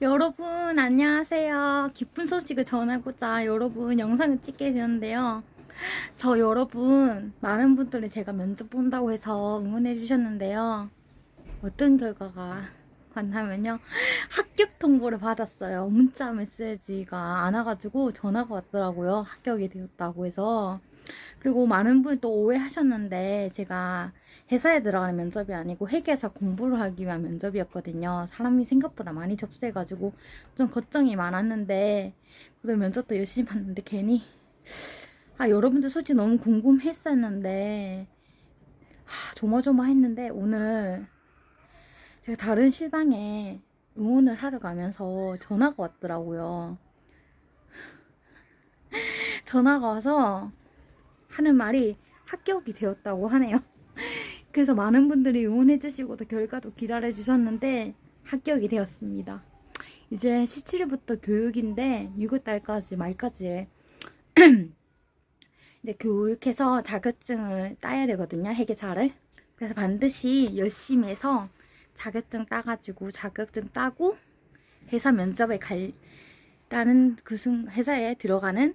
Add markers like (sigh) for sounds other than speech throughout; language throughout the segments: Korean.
여러분 안녕하세요. 기쁜 소식을 전하고자 여러분 영상을 찍게 되었는데요. 저 여러분 많은 분들이 제가 면접 본다고 해서 응원해 주셨는데요. 어떤 결과가 왔냐면요. 합격 통보를 받았어요. 문자 메시지가 안 와가지고 전화가 왔더라고요. 합격이 되었다고 해서. 그리고 많은 분이 또 오해하셨는데 제가 회사에 들어가는 면접이 아니고 회계사 공부를 하기 위한 면접이었거든요. 사람이 생각보다 많이 접수해가지고 좀 걱정이 많았는데 그래도 면접도 열심히 봤는데 괜히 아 여러분들 솔직히 너무 궁금했었는데 아, 조마조마했는데 오늘 제가 다른 실방에 응원을 하러 가면서 전화가 왔더라고요. 전화가 와서 하는 말이 합격이 되었다고 하네요. (laughs) 그래서 많은 분들이 응원해주시고 또 결과도 기다려주셨는데 합격이 되었습니다. 이제 17일부터 교육인데 6월달까지 말까지 (clears throat) 이제 교육해서 자격증을 따야 되거든요. 회계사를. 그래서 반드시 열심히 해서 자격증 따가지고 자격증 따고 회사 면접에 갈다는 그 순, 회사에 들어가는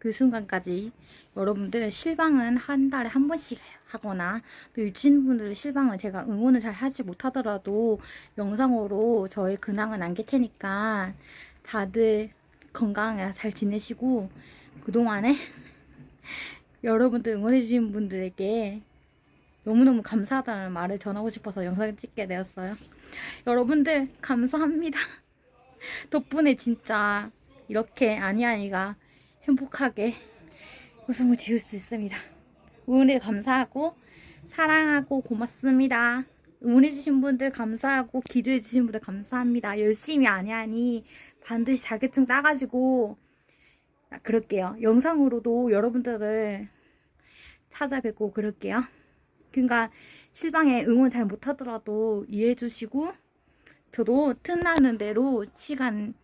그 순간까지 여러분들 실방은 한 달에 한 번씩 하거나 또 유치원분들 실방은 제가 응원을 잘 하지 못하더라도 영상으로 저의 근황을 남길 테니까 다들 건강하게 잘 지내시고 그동안에 (laughs) 여러분들 응원해주신 분들에게 너무너무 감사하다는 말을 전하고 싶어서 영상을 찍게 되었어요. 여러분들 감사합니다. (laughs) 덕분에 진짜 이렇게 아니아니가 행복하게 웃음을 지을 수 있습니다. 응원해 감사하고 사랑하고 고맙습니다. 응원해주신 분들 감사하고 기도해주신 분들 감사합니다. 열심히 아니아니 반드시 자격증 따가지고 그럴게요. 영상으로도 여러분들을 찾아뵙고 그럴게요. 그러니까 실방에 응원 잘 못하더라도 이해해주시고 저도 틈나는 대로 시간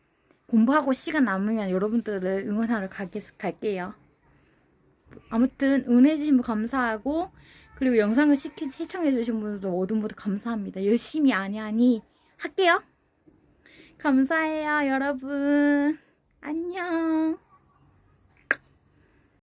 공부하고 시간 남으면 여러분들을 응원하러 가겠, 갈게요. 아무튼 응원해주신 분 감사하고 그리고 영상을 시킨, 시청해주신 분들도 모두 모두 감사합니다. 열심히 아니하니 할게요. 감사해요 여러분. 안녕.